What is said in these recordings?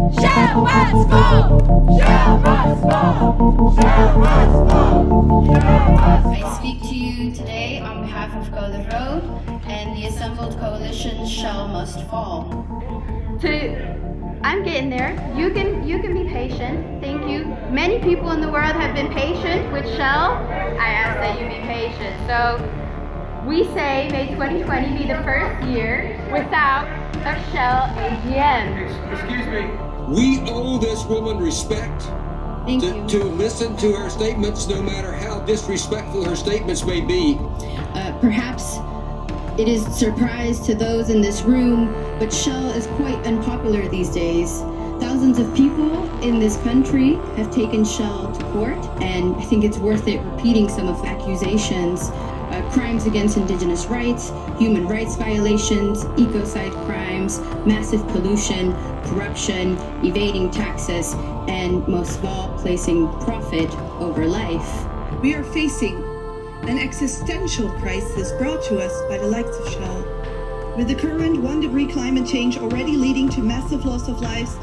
Shell must fall! Shell must fall! Shell must fall! Shell must I speak to you today on behalf of Go the Road and the assembled coalition Shell Must Fall. to I'm getting there. You can you can be patient. Thank you. Many people in the world have been patient with Shell. I ask that you be patient. So we say may 2020 be the first year without a Shell AGM. Excuse me. We owe this woman respect to, to listen to her statements, no matter how disrespectful her statements may be. Uh, perhaps it is a surprise to those in this room, but Shell is quite unpopular these days. Thousands of people in this country have taken Shell to court, and I think it's worth it repeating some of the accusations. Crimes against indigenous rights, human rights violations, ecocide crimes, massive pollution, corruption, evading taxes, and most of all, placing profit over life. We are facing an existential crisis brought to us by the likes of Shell. With the current one degree climate change already leading to massive loss of lives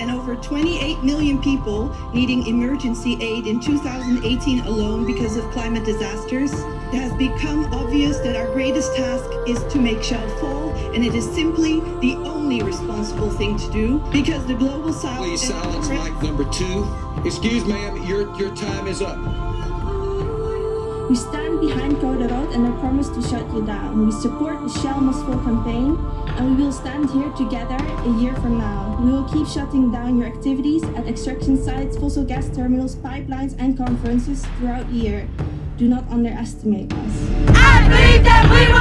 and over 28 million people needing emergency aid in 2018 alone because of climate disasters, it has become obvious that our greatest task is to make Shell fall, and it is simply the only responsible thing to do because the global south Please silence mic number two. Excuse ma'am, your, your time is up. We stand behind the and our promise to shut you down. We support the Shell Must Fall campaign and we will stand here together a year from now. We will keep shutting down your activities at extraction sites, fossil gas terminals, pipelines and conferences throughout the year. Do not underestimate us. I believe that we will